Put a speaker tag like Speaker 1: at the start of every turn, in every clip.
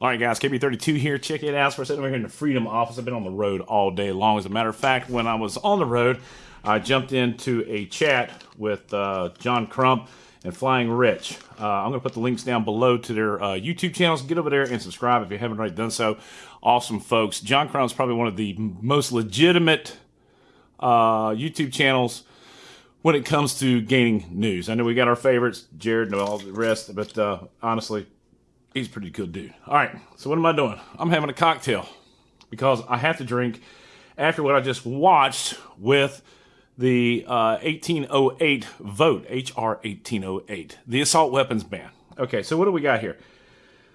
Speaker 1: All right, guys, KB32 here. Check it out. We're sitting over here in the Freedom office. I've been on the road all day long. As a matter of fact, when I was on the road, I jumped into a chat with uh, John Crump and Flying Rich. Uh, I'm going to put the links down below to their uh, YouTube channels. Get over there and subscribe if you haven't already done so. Awesome folks. John Crump's probably one of the most legitimate uh, YouTube channels when it comes to gaining news. I know we got our favorites, Jared and all the rest, but uh, honestly, he's pretty good dude. All right, so what am I doing? I'm having a cocktail because I have to drink after what I just watched with the uh, 1808 vote, HR 1808, the assault weapons ban. Okay, so what do we got here?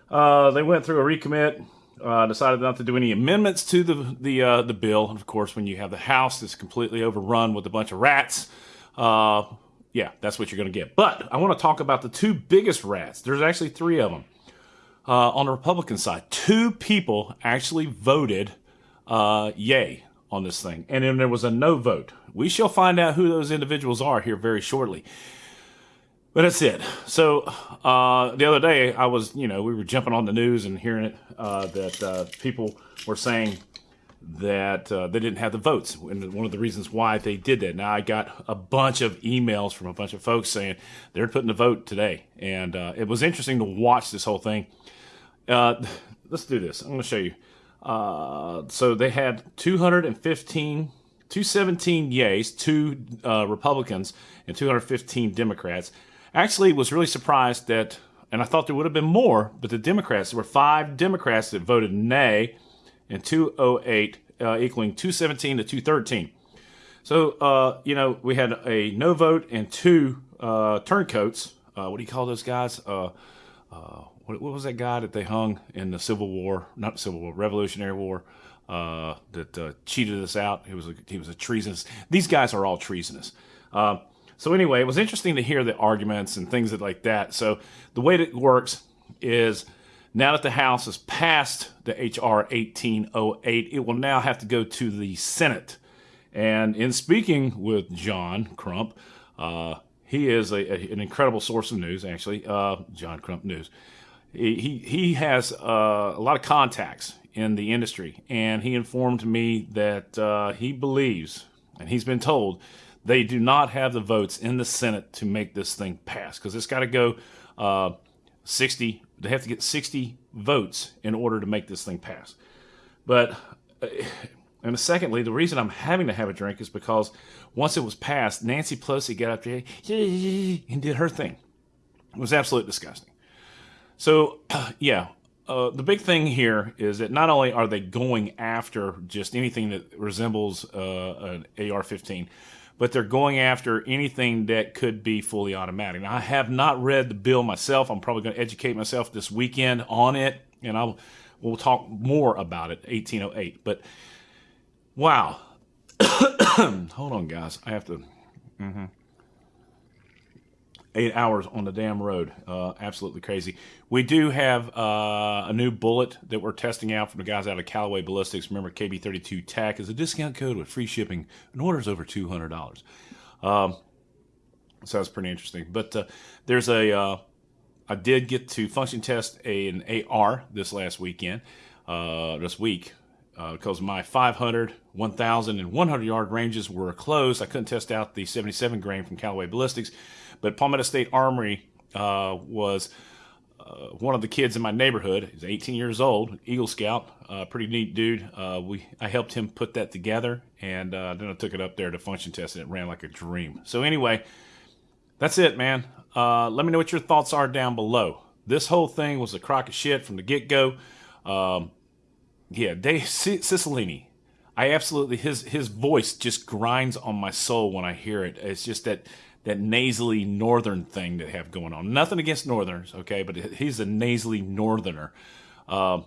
Speaker 1: Uh, they went through a recommit, uh, decided not to do any amendments to the the uh, the bill. And of course, when you have the House that's completely overrun with a bunch of rats, uh, yeah, that's what you're going to get. But I want to talk about the two biggest rats. There's actually three of them uh, on the Republican side. Two people actually voted uh, yay on this thing, and then there was a no vote. We shall find out who those individuals are here very shortly. But that's it. So uh, the other day, I was, you know, we were jumping on the news and hearing it uh, that uh, people were saying that uh, they didn't have the votes, and one of the reasons why they did that. Now I got a bunch of emails from a bunch of folks saying they're putting the vote today, and uh, it was interesting to watch this whole thing. Uh, let's do this. I'm going to show you. Uh, so they had 215, 217 yays, two uh, Republicans, and 215 Democrats. Actually, was really surprised that, and I thought there would have been more, but the Democrats, there were five Democrats that voted nay, and 208 uh, equaling 217 to 213. So, uh, you know, we had a no vote and two uh, turncoats. Uh, what do you call those guys? Uh, uh, what, what, was that guy that they hung in the Civil War? Not Civil War, Revolutionary War. Uh, that cheated us out. He was a, he was a treasonous. These guys are all treasonous. Uh, so anyway, it was interesting to hear the arguments and things that, like that. So the way it works is now that the House has passed the HR 1808, it will now have to go to the Senate. And in speaking with John Crump, uh, he is a, a, an incredible source of news, actually, uh, John Crump News he he has uh, a lot of contacts in the industry, and he informed me that uh, he believes, and he's been told, they do not have the votes in the Senate to make this thing pass because it's got to go uh, 60. They have to get 60 votes in order to make this thing pass. But uh, and secondly, the reason I'm having to have a drink is because once it was passed, Nancy Pelosi got up there and did her thing. It was absolutely disgusting. So, yeah, uh, the big thing here is that not only are they going after just anything that resembles uh, an AR-15, but they're going after anything that could be fully automatic. Now, I have not read the bill myself. I'm probably going to educate myself this weekend on it, and I'll we'll talk more about it. 1808, but wow. Hold on, guys. I have to. Mm-hmm eight hours on the damn road. Uh, absolutely crazy. We do have uh, a new bullet that we're testing out from the guys out of Callaway Ballistics. Remember, KB32 TAC is a discount code with free shipping and orders over $200. Um, so that's pretty interesting. But uh, there's a. Uh, I did get to function test a, an AR this last weekend, uh, this week, because uh, my 500, 1,000, and 100 yard ranges were closed. I couldn't test out the 77 grain from Callaway Ballistics. But Palmetto State Armory uh, was uh, one of the kids in my neighborhood. He's 18 years old, Eagle Scout, uh, pretty neat dude. Uh, we I helped him put that together, and uh, then I took it up there to function test, and it ran like a dream. So anyway, that's it, man. Uh, let me know what your thoughts are down below. This whole thing was a crock of shit from the get go. Um, yeah, Dave Cicilline. I absolutely his his voice just grinds on my soul when I hear it. It's just that that nasally northern thing they have going on. Nothing against northerners, okay, but he's a nasally northerner. Uh,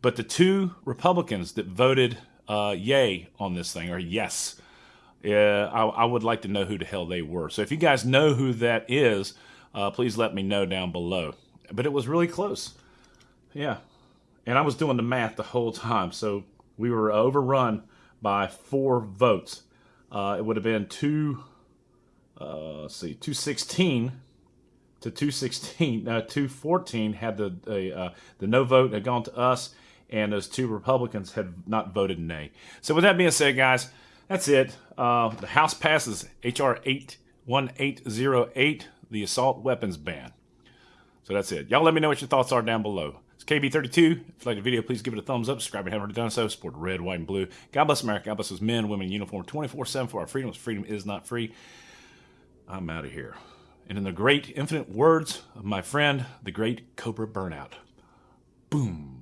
Speaker 1: but the two Republicans that voted uh, yay on this thing, or yes, uh, I, I, would like to know who the hell they were. So if you guys know who that is, uh, please let me know down below. But it was really close. Yeah. And I was doing the math the whole time. So we were overrun by four votes. Uh, it would have been two uh, let's see, 216 to 216, uh, 214 had the the, uh, the no vote had gone to us, and those two Republicans had not voted nay. So with that being said, guys, that's it. Uh, the House passes HR 81808, the assault weapons ban. So that's it. Y'all let me know what your thoughts are down below. It's KB32. If you like the video, please give it a thumbs up. Subscribe if you haven't already done so. Support red, white, and blue. God bless America. God bless those men, women in uniform 24 7 for our freedoms. Freedom is not free. I'm out of here. And in the great infinite words of my friend, the great Cobra Burnout. Boom.